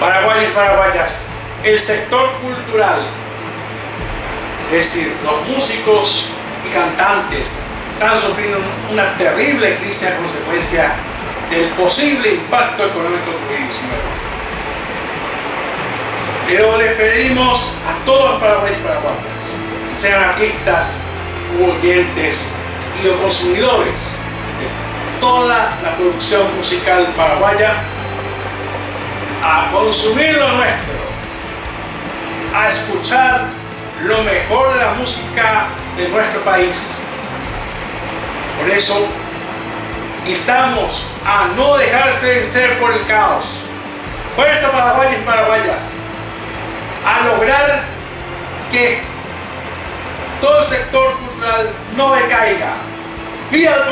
Paraguayos y paraguayas, el sector cultural, es decir, los músicos y cantantes están sufriendo una terrible crisis a consecuencia del posible impacto económico del COVID-19. Pero les pedimos a todos los paraguayos y paraguayas, sean artistas, oyentes y o consumidores de toda la producción musical paraguaya, a consumir lo nuestro, a escuchar lo mejor de la música de nuestro país. Por eso, instamos a no dejarse vencer por el caos. Fuerza paraguayos y paraguayas a lograr que todo el sector cultural no decaiga. ¡Viva